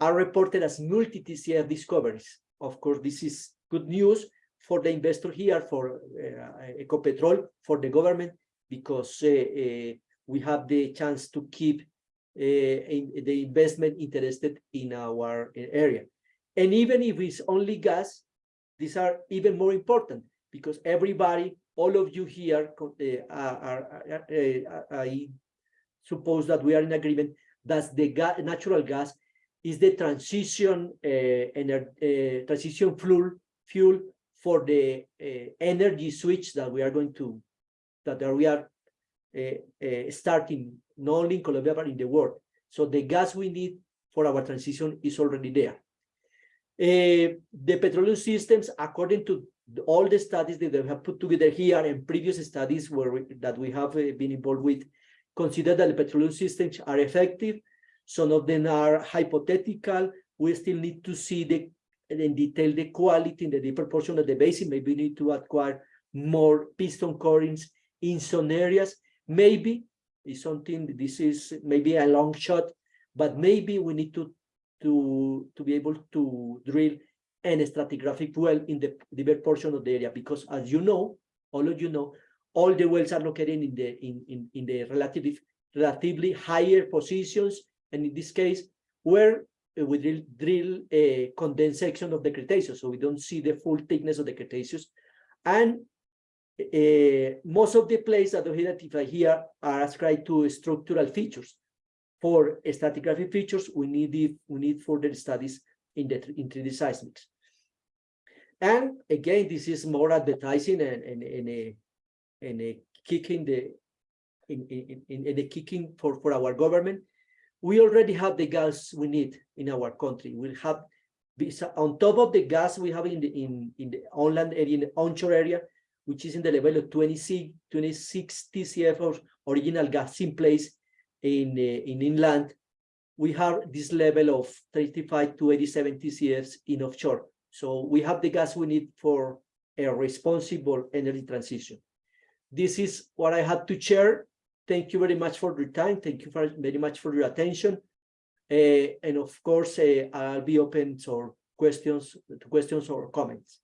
are reported as multi-TCF discoveries. Of course, this is good news for the investor here, for uh, Ecopetrol, for the government, because uh, we have the chance to keep uh, in the investment interested in our area. And even if it's only gas, these are even more important because everybody, all of you here uh, are, are, uh, I suppose that we are in agreement that the natural gas is the transition uh, uh, transition fuel fuel for the uh, energy switch that we are going to, that we are uh, uh, starting not only in Colombia, but in the world. So the gas we need for our transition is already there. Uh, the petroleum systems, according to all the studies that they have put together here and previous studies we- that we have uh, been involved with, consider that the petroleum systems are effective. Some of them are hypothetical. We still need to see the in detail the quality in the deeper portion of the basin. Maybe we need to acquire more piston corings in some areas. Maybe is something, this is maybe a long shot, but maybe we need to to to be able to drill an stratigraphic well in the deeper portion of the area because as you know, all of you know, all the wells are located in the in in, in the relatively relatively higher positions, and in this case, where we drill drill a condensed section of the Cretaceous, so we don't see the full thickness of the Cretaceous, and uh, most of the places that we identify here are ascribed to structural features. For stratigraphic features, we need the, we need further studies in the in 3D seismics. And again, this is more advertising and and, and a and a kicking the in in in, in a kicking for for our government. We already have the gas we need in our country. We have on top of the gas we have in the in in the onland area, in the onshore area, which is in the level of 26 26 TCF of original gas in place in uh, in inland. We have this level of 35 to 87 TCFs in offshore. So we have the gas we need for a responsible energy transition. This is what I had to share. Thank you very much for your time. Thank you very much for your attention. Uh, and of course, uh, I'll be open to questions, to questions or comments.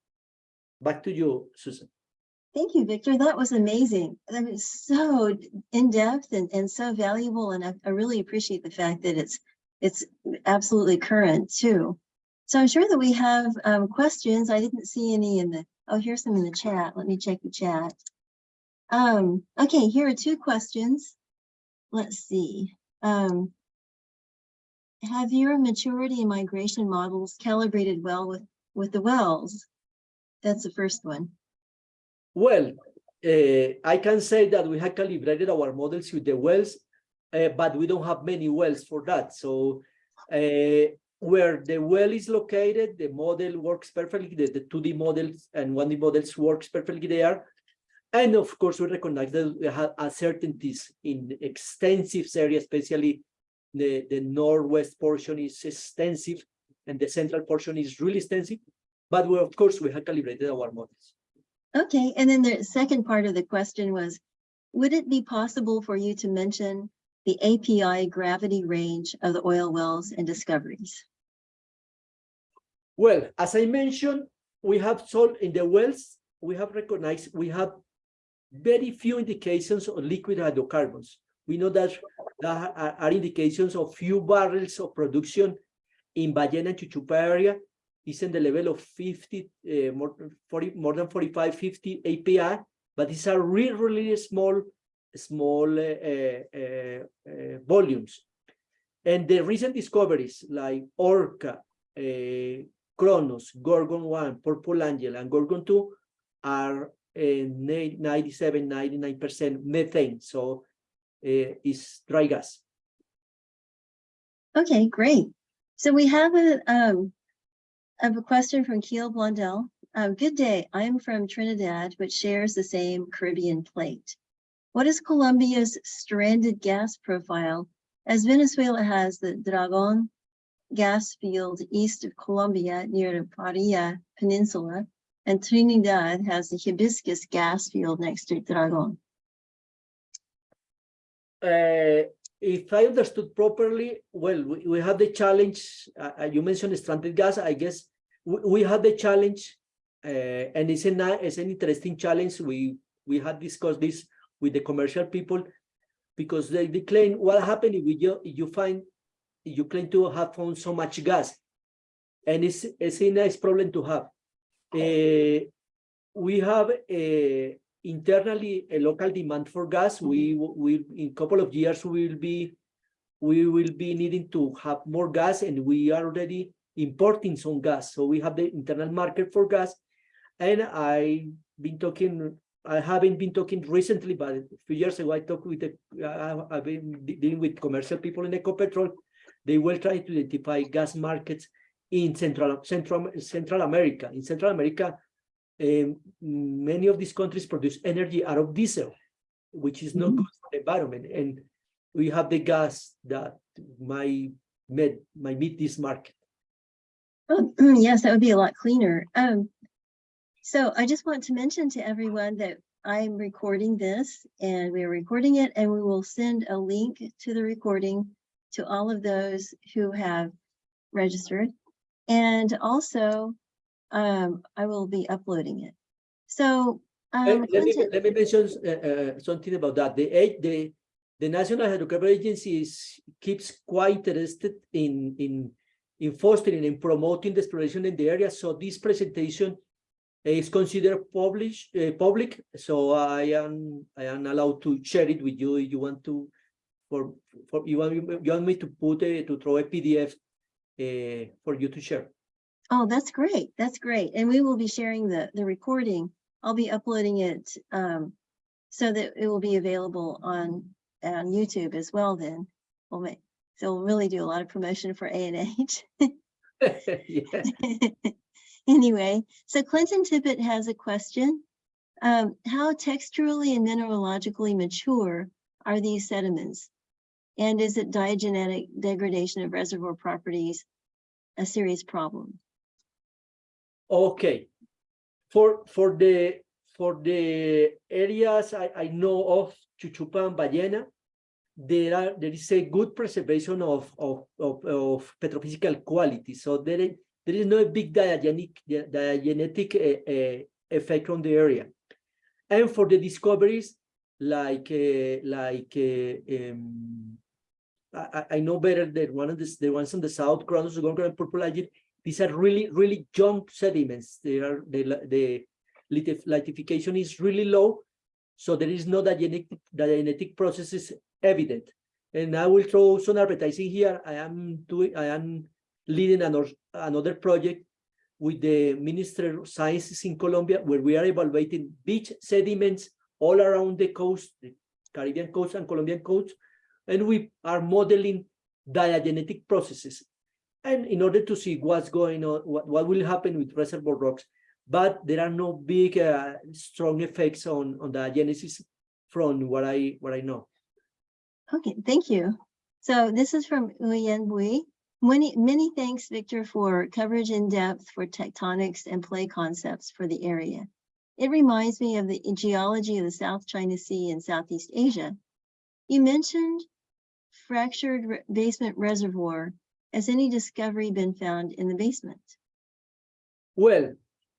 Back to you, Susan. Thank you, Victor. That was amazing. That was so in-depth and, and so valuable. And I, I really appreciate the fact that it's, it's absolutely current too. So I'm sure that we have um, questions. I didn't see any in the, oh, here's some in the chat. Let me check the chat. Um, okay, here are two questions. Let's see. Um, have your maturity and migration models calibrated well with, with the wells? That's the first one. Well, uh, I can say that we have calibrated our models with the wells, uh, but we don't have many wells for that. So uh, where the well is located, the model works perfectly, the, the 2D models and 1D models works perfectly there. And of course, we recognize that we have uncertainties in extensive areas, especially the, the northwest portion is extensive and the central portion is really extensive. But we, of course, we have calibrated our models. Okay, and then the second part of the question was, would it be possible for you to mention the API gravity range of the oil wells and discoveries? Well, as I mentioned, we have sold in the wells, we have recognized, we have very few indications of liquid hydrocarbons. We know that there are, are indications of few barrels of production in Ballena and Chuchupa area. It's in the level of 50, uh, more, 40, more than 45, 50 API, but these are really, really small, small uh, volumes. And the recent discoveries like Orca, Kronos, Gorgon 1, Purple Angel, and Gorgon 2 are uh, 97, 99% methane. So it's dry gas. Okay, great. So we have a, um, I have a question from Keel Blondell. Um, good day. I'm from Trinidad, which shares the same Caribbean plate. What is Colombia's stranded gas profile? As Venezuela has the Dragon gas field east of Colombia near the Paria Peninsula, and Trinidad has the Hibiscus gas field next to Dragon. Uh, if I understood properly, well, we, we have the challenge, uh, uh, you mentioned stranded gas, I guess we, we had the challenge, uh, and it's, a, it's an interesting challenge. We, we had discussed this with the commercial people because they, they claim what happened if you, if you find, you claim to have found so much gas and it's, it's a nice problem to have. Uh, we have a, internally a local demand for gas. We will in a couple of years we will be we will be needing to have more gas and we are already importing some gas. So we have the internal market for gas And I been talking, I haven't been talking recently, but a few years ago, I talked with the, uh, I've been dealing with commercial people in Ecopetrol. They will try to identify gas markets in Central, Central, Central America. In Central America, um, many of these countries produce energy out of diesel, which is not Mhm. good for the environment. And we have the gas that might, met, might meet this market. Oh, yes, that would be a lot cleaner. Um, so I just want to mention to everyone that I'm recording this and we are recording it and we will send a link to the recording to all of those who have registered. And also, um, I will be uploading it. So, Eh, um, Let me, let me mention uh, uh, something about that. The, the, the National Hydrocarbon Agency is, keeps quite interested in, in, in fostering and promoting the exploration in the area. So this presentation is considered published, uh, public. So I am, I am allowed to share it with you if you want to, for, for, you want, you want me to put a, to throw a PDF uh, for you to share. Oh, that's great. That's great. And we will be sharing the, the recording. I'll be uploading it um, so that it will be available on, on YouTube as well then. We'll make, so we'll really do a lot of promotion for ANH. Yeah. Anyway, so Clinton Tippett has a question. Um, how texturally and mineralogically mature are these sediments? And is it diagenetic degradation of reservoir properties a serious problem? Okay. For for the for the areas I, I know of Chuchupa and Ballena, there are there is a good preservation of of of, of petrophysical quality. So there is there is no big diagenic diagenetic uh, uh, effect on the area. And for the discoveries, like uh, like um, I, I- know better that one of the the ones on the south, Kronos Gorgon and Purple Angel, these are really, really young sediments. They are, the, the is really low. So there is no diagenetic, diagenetic processes evident. And I will throw some advertising here. I am doing, I am leading another, another project with the Minister of Sciences in Colombia, where we are evaluating beach sediments all around the coast, the Caribbean coast and Colombian coast. And we are modeling diagenetic processes and in order to see what's going on, what, what will happen with reservoir rocks. But there are no big, uh, strong effects on, on the genesis from what I, what I know. Okay, thank you. So this is from Nguyen Bui. Many, many thanks, Victor, for coverage in depth for tectonics and play concepts for the area. It reminds me of the geology of the South China Sea and Southeast Asia. You mentioned fractured re- basement reservoir. Has any discovery been found in the basement? Well,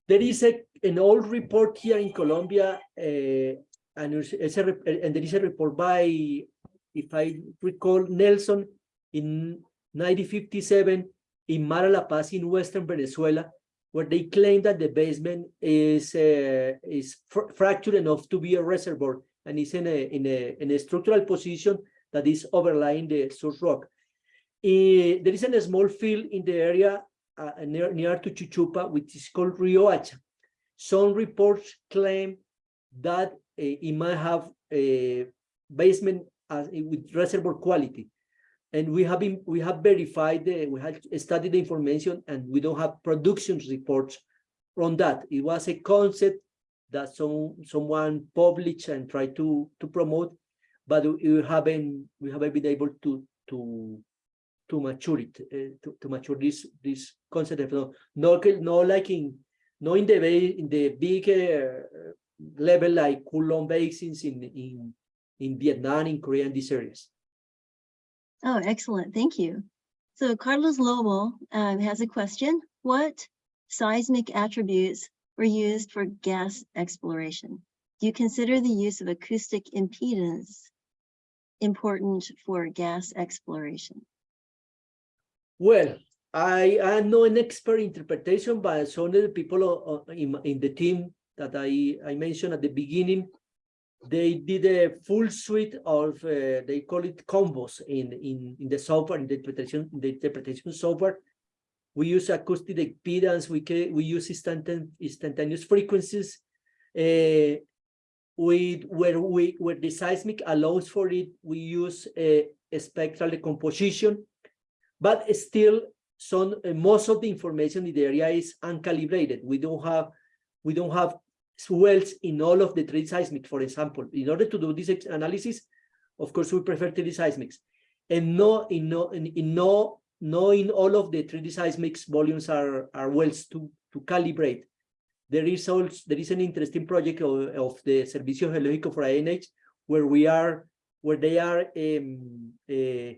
there is a, an old report here in Colombia, uh, and, a, and there is a report by, if I recall, Nelson in 1957 in Mara La Paz in Western Venezuela, where they claim that the basement is, uh, is fr- fractured enough to be a reservoir and is in a, in a, in a structural position that is overlying the source rock. Eh, there is a small field in the area uh, near, near to Chuchupa, which is called Riohacha. Some reports claim that uh, it might have a basement as, with reservoir quality. And we have been, we have verified, the, we have studied the information and we don't have production reports on that. It was a concept that some, someone published and tried to, to promote, but we haven't, we haven't been able to, to, to mature it, uh, to, to mature this, this concept of no, no, no like in, no in the in the big uh, level like Cuu Long basins in, in, in Vietnam, in Korea, and these areas. Oh, excellent. Thank you. So Carlos Lobo um, has a question. What seismic attributes were used for gas exploration? Do you consider the use of acoustic impedance important for gas exploration? Well, I am not an expert interpretation, but some of the people o- in, in the team that I, I mentioned at the beginning, they did a full suite of, uh, they call it combos in, in, in the software, in the interpretation, the interpretation software. We use acoustic impedance. We we use instantaneous instantaneous frequencies. Uh, we where we where the seismic allows for it, we use a, a spectral decomposition, but still some uh, most of the information in the area is uncalibrated. We don't have we don't have wells in all of the three seismic, for example. In order to do this analysis, of course, we prefer 3D seismics. And no, in no, in, in no, no in all of the 3D seismics volumes are, are wells to, to calibrate. There is also, there is an interesting project of, of the Servicio Geológico for INH, where we are, where they are um, uh,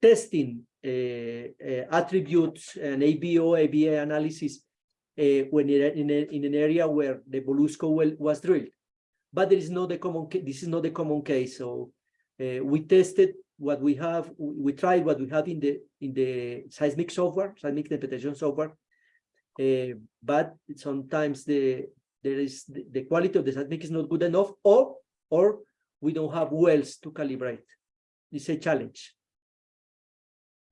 testing uh, uh, attributes and AVO, AVA analysis when in, in, a, in an area where the Bolusco well was drilled. But there is not the common, this is not the common case. So we tested what we have, we we tried what we have in the, in the seismic software, seismic interpretation software. Uh, but sometimes the, there is, the, the quality of the seismic is not good enough or, or we don't have wells to calibrate. It's a challenge.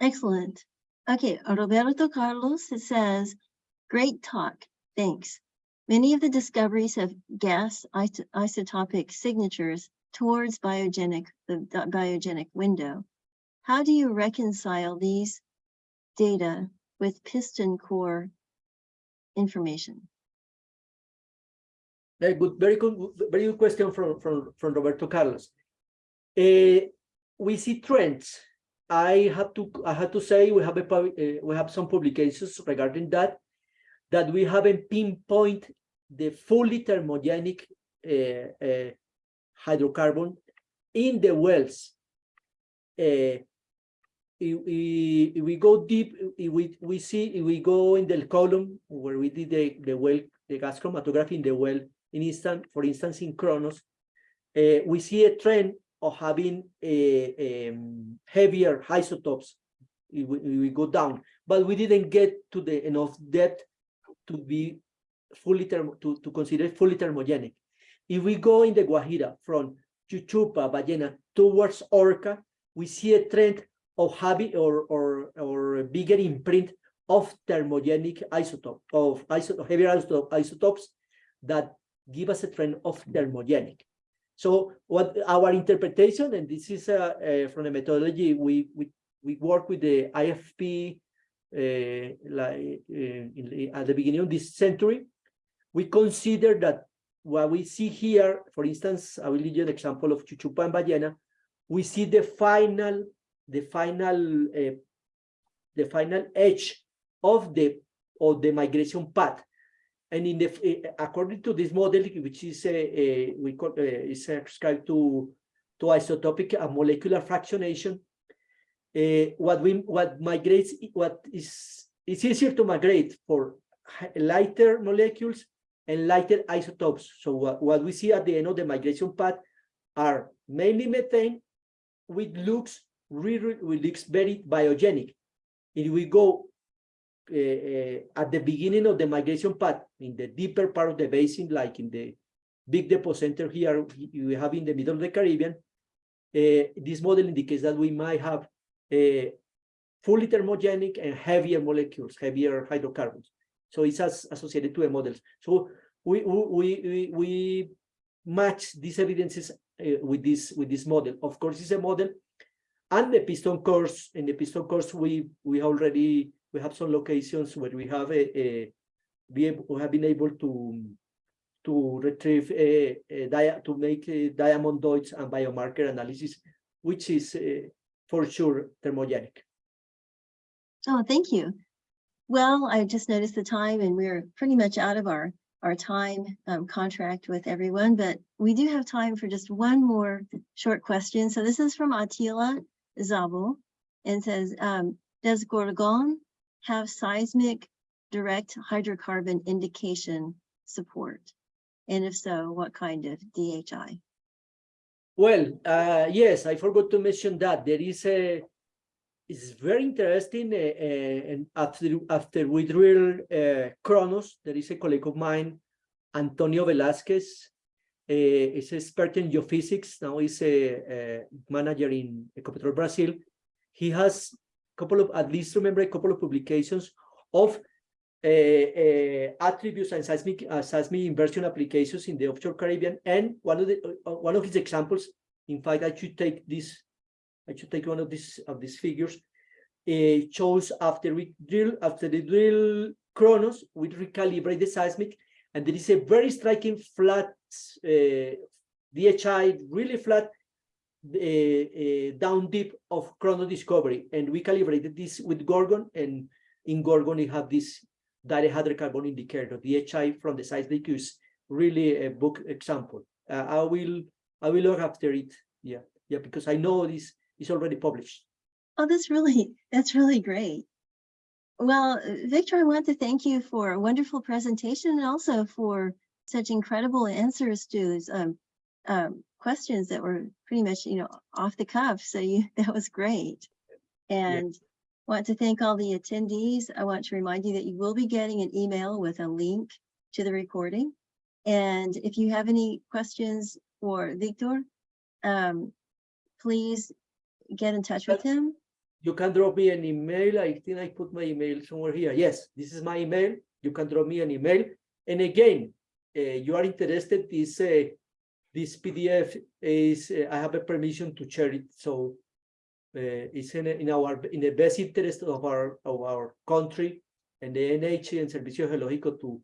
Excellent. Okay, Roberto Carlos, says, great talk, thanks. Many of the discoveries have gas isotopic signatures towards biogenic, the biogenic window. How do you reconcile these data with piston core information? Very good, very good, very good question from, from, from Roberto Carlos. Eh, we see trends. I have to, I have to say, we have a, eh, we have some publications regarding that, that we haven't pinpoint the fully thermogenic eh, eh, hydrocarbon in the wells. If we, if we go deep, we, we see, we go in the column where we did the, the well, the gas chromatography in the well, in instant, for instance, in Kronos, uh, we see a trend of having a, heavier isotopes. We, we go down, but we didn't get to the enough depth to be fully thermo, to, to consider fully thermogenic. If we go in the Guajira from Chuchupa, Ballena towards Orca, we see a trend of having or or or bigger imprint of thermogenic isotope of heavier isotope, isotopes that give us a trend of thermogenic. So what our interpretation, and this is uh, uh, from the methodology, we we we work with the IFP uh, like uh, in at the beginning of this century. We consider that what we see here, for instance, I will give you an example of Chuchupa and Ballena. We see the final, the final, uh, the final edge of the of the migration path. And in the, eh, according to this model, which is a, a we call uh, is ascribed to to isotopic and molecular fractionation, uh, what we what migrates what is it's easier to migrate for lighter molecules and lighter isotopes. So what, what we see at the end of the migration path are mainly methane, which looks really looks very biogenic. If we go at the beginning of the migration path, in the deeper part of the basin, like in the big depocenter here, we have in the middle of the Caribbean, uh, this model indicates that we might have fully thermogenic and heavier molecules, heavier hydrocarbons. So it's as associated to the models. So we we we we match these evidences uh, with this with this model. Of course, it's a model, and the piston cores. In the piston cores, we we already we have some locations where we have a, a we have been able to to retrieve a, a dia to make a diamondoids and biomarker analysis, which is uh, for sure thermogenic. Oh, thank you. Well, I just noticed the time and we're pretty much out of our, our time um, contract with everyone, but we do have time for just one more short question. So this is from Attila Zabel and says, um, does Gorgon have seismic direct hydrocarbon indication support? And if so, what kind of DHI? Well, uh, yes, I forgot to mention that there is a. It's very interesting, uh, uh, and after after we drill uh, Kronos, there is a colleague of mine, Antonio Velasquez. Uh, is expert in geophysics. Now he's a, a manager in Ecopetrol Brazil. He has couple of, at least remember a couple of publications of uh, uh, attributes and seismic, uh, seismic inversion applications in the offshore Caribbean. And one of the, uh, one of his examples, in fact, I should take this, I should take one of these, of these figures. It shows after we drill, after the drill Kronos, we recalibrate the seismic, and there is a very striking flat uh, DHI, really flat uh, uh, down deep of chrono discovery. And we calibrated this with gorgon and in gorgon we have this dihydrocarbon hydrocarbon indicator HI from the seismic is really a book example. Uh, i will i will look after it yeah yeah because i know this is already published. Oh, that's really, that's really great. Well, Victor, I want to thank you for a wonderful presentation and also for such incredible answers to um, um, questions that were pretty much, you know, off the cuff. So you, that was great. And want to thank all the attendees. I want to remind you that you will be getting an email with a link to the recording. And if you have any questions for Victor, um, please get in touch with him. you can drop me an email i think i put my email somewhere here yes this is my email you can drop me an email and again uh, you are interested this uh, this pdf is uh, i have a permission to share it so uh, it's in, in our in the best interest of our of our country and the ANH and servicio geológico to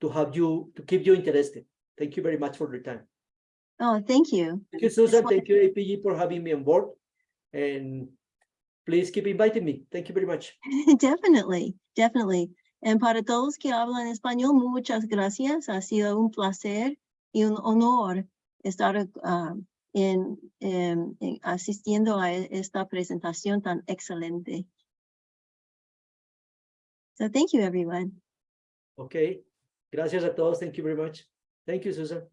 to have you to keep you interested. Thank you very much for your time. Oh, thank you. thank you susan. Thank you AAPG for having me on board. And please keep inviting me. Thank you very much. Definitely, definitely. And para todos que hablan español, muchas gracias. Ha sido un placer y un honor estar ah, en, em, en asistiendo a esta presentación tan excelente. So thank you, everyone. Okay. Gracias a todos. Thank you very much. Thank you, Susan.